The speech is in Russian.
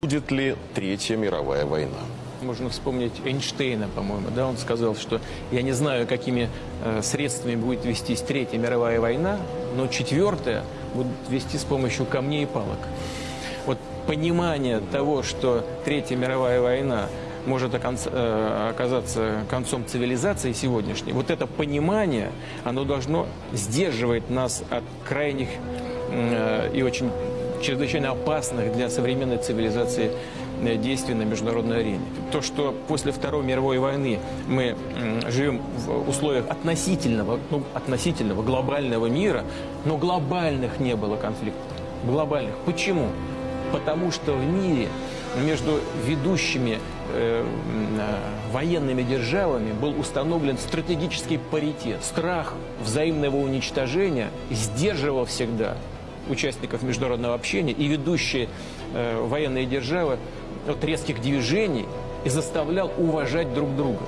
Будет ли Третья мировая война? Можно вспомнить Эйнштейна, по-моему, да, он сказал, что я не знаю, какими э, средствами будет вестись Третья мировая война, но четвертая будет вести с помощью камней и палок. Вот понимание того, что Третья мировая война может э, оказаться концом цивилизации сегодняшней, вот это понимание, оно должно сдерживать нас от крайних э, и очень чрезвычайно опасных для современной цивилизации э, действий на международной арене. То, что после Второй мировой войны мы живем в условиях относительного, ну, относительного глобального мира, но глобальных не было конфликтов. Глобальных. Почему? Потому что в мире между ведущими э, э, военными державами был установлен стратегический паритет. Страх взаимного уничтожения сдерживал всегда участников международного общения и ведущие э, военные державы от резких движений и заставлял уважать друг друга.